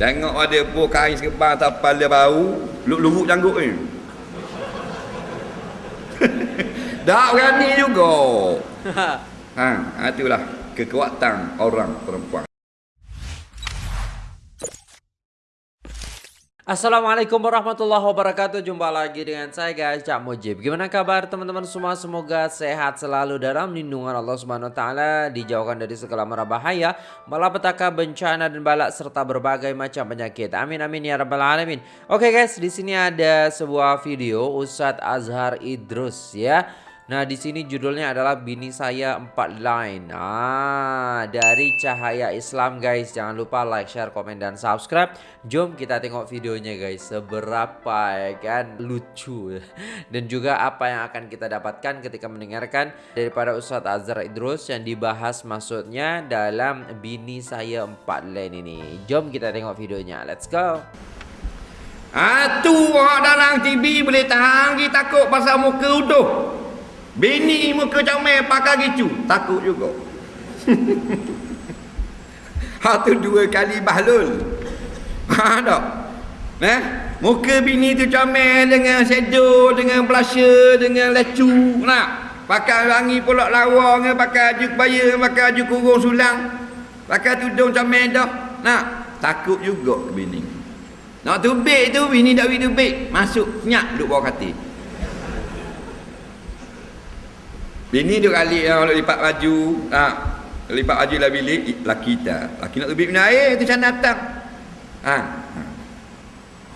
Tengok ada pun kain sekepang tapal dia bau, luk-luruk janggut ni. tak berani juga. ha, itulah kekuatan orang perempuan. Assalamualaikum warahmatullahi wabarakatuh. Jumpa lagi dengan saya guys. Cak Mujib. Gimana kabar teman-teman semua? Semoga sehat selalu dalam lindungan Allah Subhanahu Taala Dijauhkan dari segala mara bahaya Malapetaka bencana dan balak Serta berbagai macam penyakit. Amin amin ya rabbal alamin. Oke guys di sini ada sebuah video Ustadz Azhar Idrus ya Nah di sini judulnya adalah bini saya empat line. Ah dari Cahaya Islam guys. Jangan lupa like, share, komen dan subscribe. Jom kita tengok videonya guys. Seberapa ya kan lucu dan juga apa yang akan kita dapatkan ketika mendengarkan daripada Ustadz Azhar Idrus yang dibahas maksudnya dalam bini saya empat line ini. Jom kita tengok videonya. Let's go. Tu orang dalam TV boleh tahan kita takut pasal muka utuh. Bini muka comel pakai gitu. Takut juga. ha tu dua kali bahlul. Ha tak? Eh? Muka bini tu comel dengan shadow, dengan blusher, dengan lecu. Nak? Pakai wangi pulak lawa dengan pakai baju kebaya, pakai baju kurung sulang. Pakai tudung comel dah. Nak? Takut juga bini. Nak tubik tu bini bini tubik. Masuk nyak duduk bawah katil. Bini dia kali yang nak lipat baju, ha, lipat baju lah bilik, laki tak. Laki nak lebih minum air, tu sana datang. Ha. ha.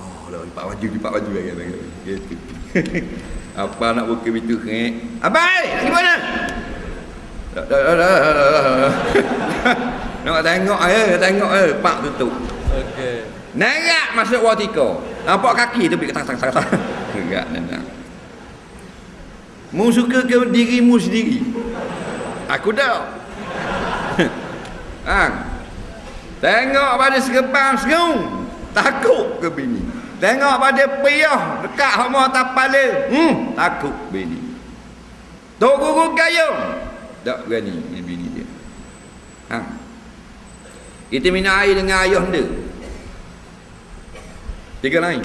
Oh, lah lipat baju, lipat baju lagi. lagi, lagi. Gitu. Apa nak buka pintu ke? Abai, lagi mana? Dah, dah, dah, dah, dah, dah. Nak tengok eh, tengok eh, pak tutup. Okey. Nerak masuk watika. Nampak kaki tu pergi ketang-tang. Enggak, nenak. Mu suka ke dirimu sendiri? Aku dah. ha. Tengok pada sekepang segung. Takut ke bini? Tengok pada piyah dekat hama tapale. Hmm, takut bini. Tok guru gayung. Tak berani ni bini dia. Ha. Kita minum air dengan ayah dia. Tiga lain.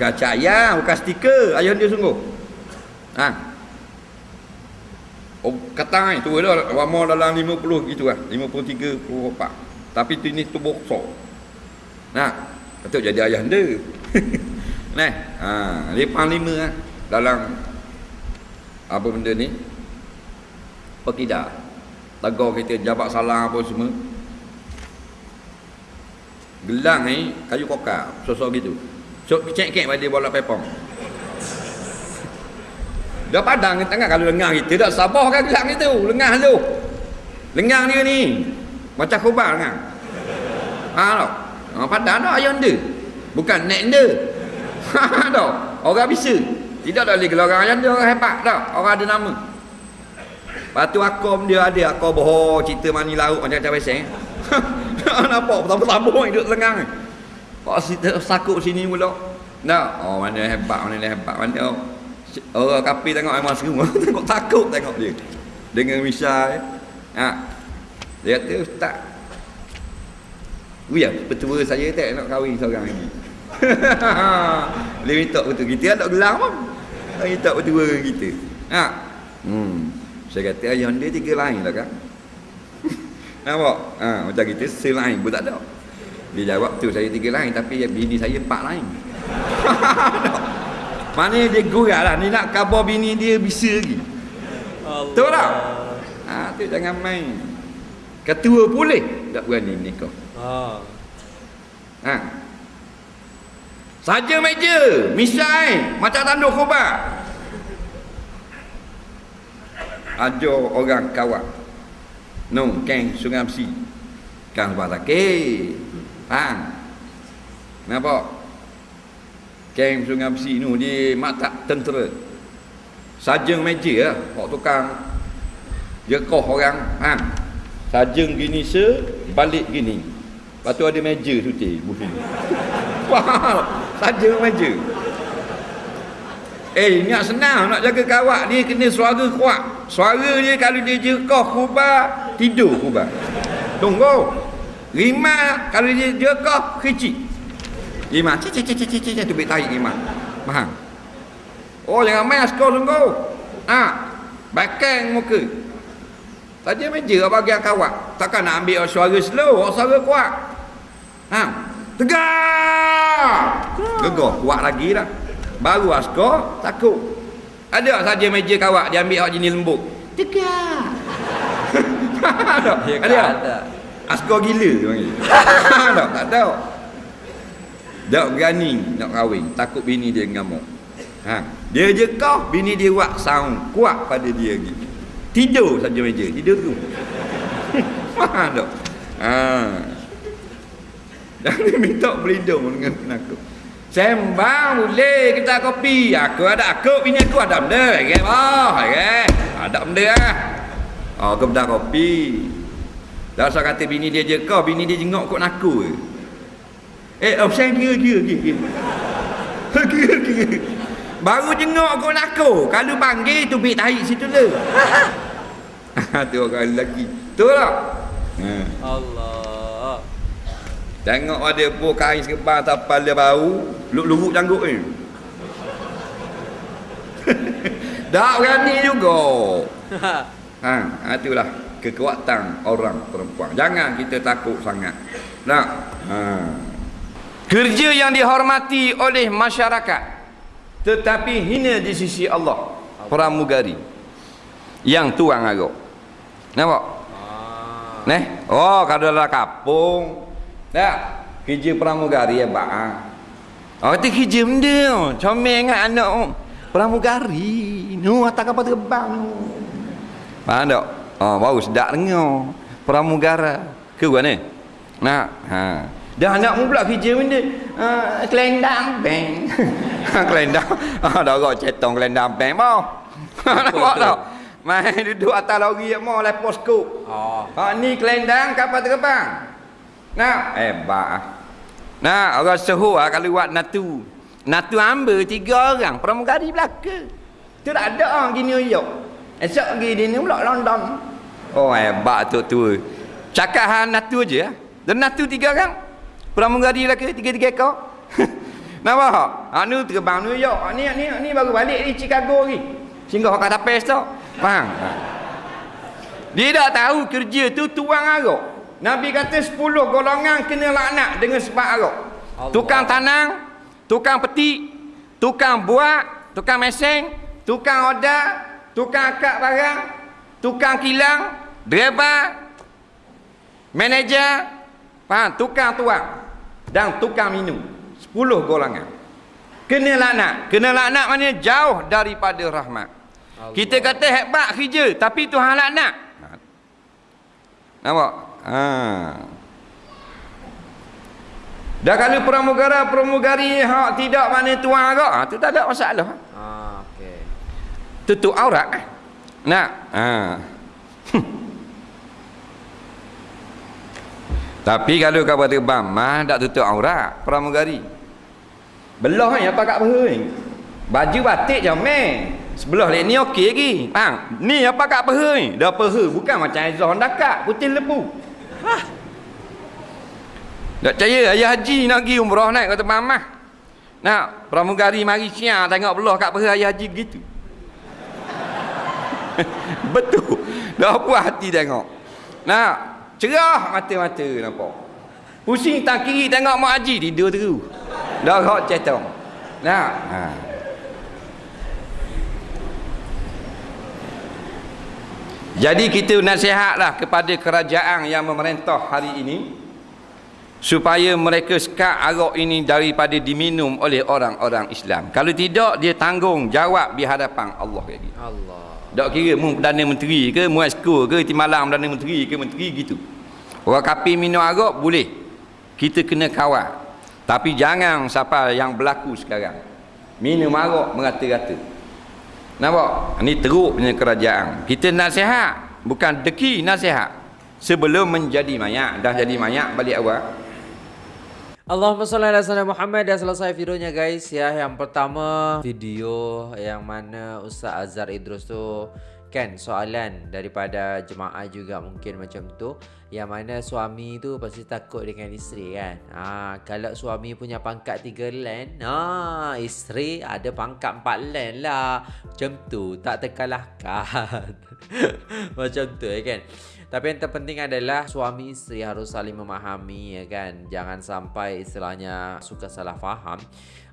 Kaca ayam, bukan stiker. Ayah dia sungguh. Ha. Oh, kata tu dah lama dalam 50 gitu lah. 53 54. Tapi tu ni tu besar. Nah, betul jadi ayah dia. nah, ha, lepas lima lah. dalam apa benda ni? Pekidah. Tegur kita jabat salah apa semua. Gelang ni kayu kokar, sosok gitu. So cek-cek pada bola pepong. Dah padang ni tengah kalau lengah kita dah sabar kan gelang itu. Lengah tu. Lengang dia ni. Macam khubar kan. Ha tak? Ha, padang dah ayam dia. Bukan nek dia. Ha tak? Orang bisa. Tidak ada lagi orang ayam dia orang hebat tak? Orang ada nama. Lepas tu akom dia ada. Akom bohong cerita mani laut macam-macam biasa. Eh? Nampak bertambah-tambah hidup lengang ni. Kau sakut sini pula. Tak? Oh mana hebat, mana hebat, mana Orang kapi tengok memang semua tengok takut tengok dia. Dengan misal ha. Dia kata ustaz. Wih, petua saya tak nak kahwin seorang lagi. Dia minta betul kita ada gelang pun. Dia minta petua kita. Ha. Hmm. Saya kata ayah dia tiga lain lah kan. Nampak? Ha, macam kita selain pun tak ada. Dia jawab tu saya tiga lain tapi bini saya empat lain. Mana dia gurat lah. Ni nak khabar bini dia bisa lagi. Tahu tak? Ha, tu jangan main. Ketua boleh. Tak berani ni kau. Ha. ha. Saja meja. Misai. Macam tanduk khobar. Ada orang kawat. Nung keng sungai besi. Kang batakir. Ha. Nampak? Kem sungai besi ni di mata tentera. Sajeng meja lah. Hak tukang. Dia koh orang. Ha. Sajeng gini se. Balik gini. Lepas tu ada meja suti. Faham? Sajeng meja. Eh, ingat senang nak jaga kawak ni kena suara kuat. Suara dia kalau dia jekoh kubah, tidur kubah. Tunggu. Rimah kalau dia kau kecil. Rimah cik cik cik cik cik tu tarik rimah. Faham? Oh jangan main askar sungguh. Ha. Bakang muka. Tadi meja bagi kawat. Takkan nak ambil suara slow, suara kuat. Ha. Tegak. Gegar kuat lagi dah. Baru askar takut. Ada saja meja kawat dia ambil hak jenis lembut. Tegak. ada. Askar gila dia panggil. tak tahu. Tak berani nak kahwin. Takut bini dia ngamuk. Ha. Dia je kau, bini dia buat sound kuat pada dia lagi. Tidur saja meja. Tidur tu. Faham tak? Ha. Jangan minta berlindung dengan penakut. Sembang boleh kita kopi. Aku ada aku bini aku ada benda. Okay, oh, okay. Ada benda ah. Oh, aku dah kopi. Dah usah kata bini dia je kau, bini dia jengok kok naku ke. Eh, oh, saya kira, kira, kira, kira. kira. Baru jengok kok naku. Kalau panggil tu bik tarik situ le. tu orang lelaki. Tu lah. Allah. Tengok ada pun kain sekebal tapal dia bau, luk-luruk janggut ni. tak berani juga. Ha, ha itulah kekuatan orang perempuan. Jangan kita takut sangat. Nak? Ha. Kerja yang dihormati oleh masyarakat tetapi hina di sisi Allah. Pramugari. Yang tuang agak. Nampak? Ah. Neh. Oh, kalau dalam kampung. Tak. Kerja pramugari ya, Pak. Oh, itu kerja benda. Comel dengan anak. oh. Pramugari. Nu, atas kapal terbang. Faham tak? Oh, baru sedap dengar. Pramugara. Ke ni? Nak? Ha. Dah anak mu pula kerja benda. Uh, kelendang bank. kelendang. Ah, dah orang cetong kelendang bank mau. Nampak tak? Main duduk atas lori mau lepas skop. Oh. Ha ni kelendang kapal terbang. Nak? Hebat ah. Nak orang suhu ah kalau buat natu. Natu ambil tiga orang pramugari belaka. Tu tak ada orang di New York. Esok pergi di ni pula London. Oh hebat tu tu. Cakap hang natu je ah. Dan natu tiga orang. Pramugari belaka tiga-tiga ekor. Nampak tak? Ha ni terbang New York. Ha, ni ni ni baru balik di Chicago lagi. Singgah kat tapes tu. Faham? Ha. Dia tak tahu kerja tu tuang arak. Nabi kata 10 golongan kena laknat dengan sebab arak. Tukang tanang, tukang petik, tukang buat, tukang meseng, tukang oda, tukang akak barang, tukang kilang, driver, manager, faham? Tukang tuang dan tukang minum. 10 golongan. Kena laknat. Kena laknat maknanya jauh daripada rahmat. Allah. Kita kata hebat kerja tapi Tuhan laknat. Nampak? Ha. Dah kalau pramugara-pramugari hak tidak mana tuan agak, ha, tu tak ada masalah. Ah, okey. Tutup aurat. eh. Nak? Ha. Tapi kalau kau terbang, mah tak tutup aurat pramugari. Belah ni apa kat peha ni? Baju batik je meh. Sebelah lain ni okey lagi. Faham? Ni apa kat peha ni? Dah peha bukan macam Aizah Dakak, putih lebu. Hah. Tak percaya ayah haji nak pergi umrah naik kata mamah. Nak pramugari mari siang tengok belah kat peha ayah haji gitu. Betul. Dah puas hati tengok. Nak cerah mata-mata nampak. Pusing tak kiri tengok mak haji tidur terus. Dah hot cetong. Nak. Ha. Jadi kita nasihatlah kepada kerajaan yang memerintah hari ini supaya mereka sekat arak ini daripada diminum oleh orang-orang Islam. Kalau tidak dia tanggung jawab di hadapan Allah lagi. Allah. Tak kira mu Perdana Menteri ke, mu esko ke, timalang Perdana Menteri ke, Menteri gitu. Orang kapi minum arak boleh. Kita kena kawal. Tapi jangan siapa yang berlaku sekarang. Minum arak merata-rata. Nampak? Ini teruk punya kerajaan. Kita nasihat. Bukan deki nasihat. Sebelum menjadi mayat. Dah jadi mayat balik awal. Allahumma salli ala sayyidina Muhammad dah selesai videonya guys ya. Yang pertama video yang mana Ustaz Azhar Idrus tu Kan soalan daripada jemaah juga mungkin macam tu Yang mana suami tu pasti takut dengan isteri kan ha, Kalau suami punya pangkat tiga len ha, Isteri ada pangkat empat len lah Macam tu tak terkalahkan Macam tu ya kan tapi yang terpenting adalah suami isteri harus saling memahami ya kan. Jangan sampai istilahnya suka salah faham,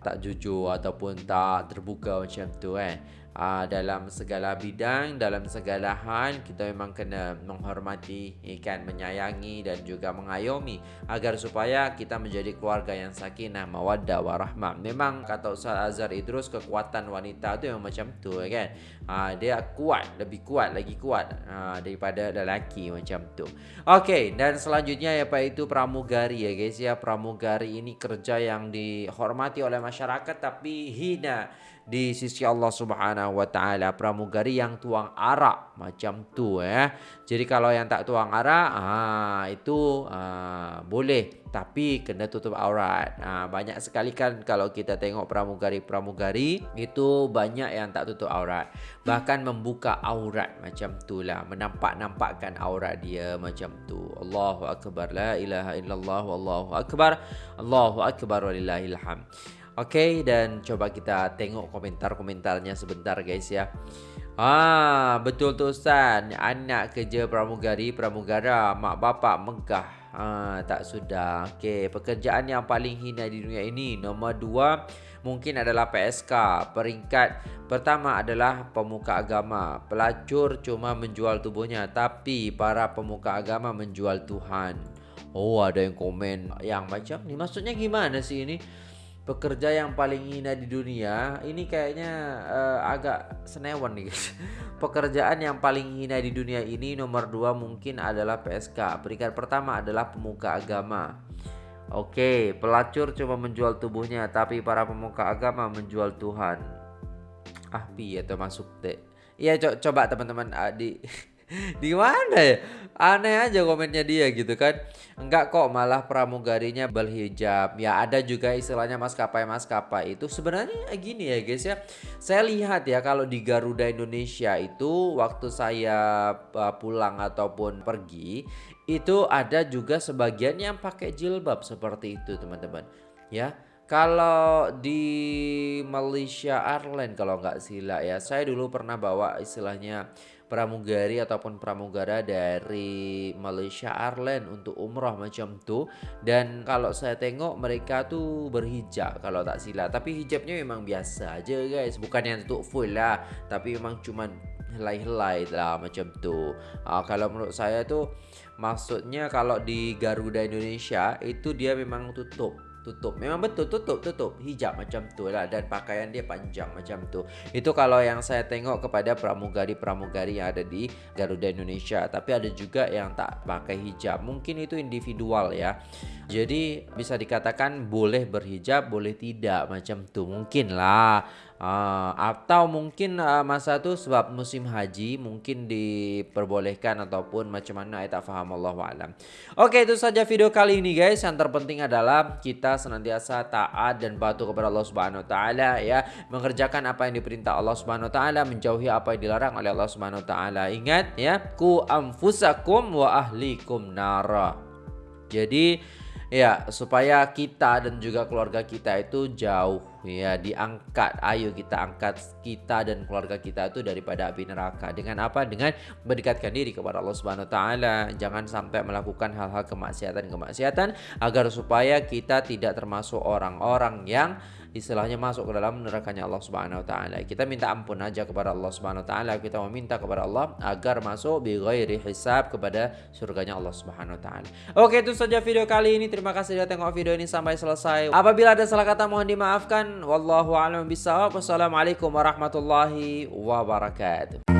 tak jujur ataupun tak terbuka macam tu kan. Uh, dalam segala bidang, dalam segala hal kita memang kena menghormati, ikan menyayangi dan juga mengayomi agar supaya kita menjadi keluarga yang sakinah, mawaddah, warahmah. Memang kata Ustaz Azhar Idrus kekuatan wanita tu memang macam tu kan. Uh, dia kuat, lebih kuat lagi kuat uh, daripada lelaki macam tu. Okey, dan selanjutnya apa itu pramugari ya guys ya. Pramugari ini kerja yang dihormati oleh masyarakat tapi hina di sisi Allah Subhanahu wa taala pramugari yang tuang arak macam tu eh. Jadi kalau yang tak tuang arak ah itu ah, boleh tapi kena tutup aurat. Ah, banyak sekali kan kalau kita tengok pramugari-pramugari itu banyak yang tak tutup aurat. Bahkan membuka aurat macam tu lah, menampak-nampakkan aurat dia macam tu. Allahu akbar la ilaha illallah wallahu akbar. Allahu akbar walillahil hamd. Okey dan coba kita tengok komentar-komentarnya sebentar guys ya. Ah, betul tu Ustaz. Anak kerja pramugari, pramugara, mak bapak megah. Ah, tak sudah. Okey, pekerjaan yang paling hina di dunia ini nombor dua mungkin adalah PSK. Peringkat pertama adalah pemuka agama. Pelacur cuma menjual tubuhnya, tapi para pemuka agama menjual Tuhan. Oh, ada yang komen yang macam ni. Maksudnya gimana sih ini? Pekerja yang paling hina di dunia ini kayaknya uh, agak senewan nih guys. Pekerjaan yang paling hina di dunia ini nomor dua mungkin adalah PSK peringkat pertama adalah pemuka agama. Oke pelacur cuma menjual tubuhnya tapi para pemuka agama menjual Tuhan. Ah pi atau masuk deh Iya co coba teman-teman uh, di mana ya? Aneh aja komennya dia gitu kan. Enggak kok malah pramugarinya berhijab. Ya ada juga istilahnya maskapai-maskapai itu sebenarnya gini ya guys ya. Saya lihat ya kalau di Garuda Indonesia itu waktu saya uh, pulang ataupun pergi itu ada juga sebagian yang pakai jilbab seperti itu teman-teman. Ya. Kalau di Malaysia Airlines kalau nggak sila ya, saya dulu pernah bawa istilahnya pramugari ataupun pramugara dari Malaysia Airlines untuk umroh macam tu. Dan kalau saya tengok mereka tuh berhijab kalau tak silap. Tapi hijabnya memang biasa aja guys. Bukan yang tutup full lah. Tapi memang cuman helai-helai lah macam tu. Uh, kalau menurut saya tuh maksudnya kalau di Garuda Indonesia itu dia memang tutup tutup. Memang betul tutup tutup. Hijab macam tu lah dan pakaian dia panjang macam tu. Itu kalau yang saya tengok kepada pramugari-pramugari yang ada di Garuda Indonesia. Tapi ada juga yang tak pakai hijab. Mungkin itu individual ya. Jadi bisa dikatakan boleh berhijab boleh tidak macam tu. Mungkin lah Uh, atau mungkin uh, masa tu sebab musim haji mungkin diperbolehkan ataupun macam mana saya tak faham Allah alam. Oke, itu saja video kali ini guys. Yang terpenting adalah kita senantiasa taat dan patuh kepada Allah Subhanahu taala ya, mengerjakan apa yang diperintah Allah Subhanahu taala, menjauhi apa yang dilarang oleh Allah Subhanahu taala. Ingat ya, ku anfusakum wa ahlikum nara. Jadi Ya, supaya kita dan juga keluarga kita itu jauh ya diangkat. Ayo kita angkat kita dan keluarga kita itu daripada api neraka. Dengan apa? Dengan mendekatkan diri kepada Allah Subhanahu wa taala. Jangan sampai melakukan hal-hal kemaksiatan-kemaksiatan agar supaya kita tidak termasuk orang-orang yang istilahnya masuk ke dalam nerakanya Allah Subhanahu wa taala. Kita minta ampun aja kepada Allah Subhanahu wa taala. Kita meminta kepada Allah agar masuk bi ghairi hisab kepada surganya Allah Subhanahu wa taala. Oke, itu saja video kali ini. Terima kasih sudah tengok video ini sampai selesai. Apabila ada salah kata mohon dimaafkan. Wallahu a'lam bishawab. Wassalamualaikum warahmatullahi wabarakatuh.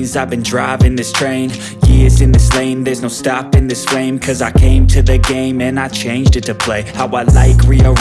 Veins I've been driving this train. Years in this lane. There's no stopping this flame Cause I came to the game And I changed it to play. How I like rearrange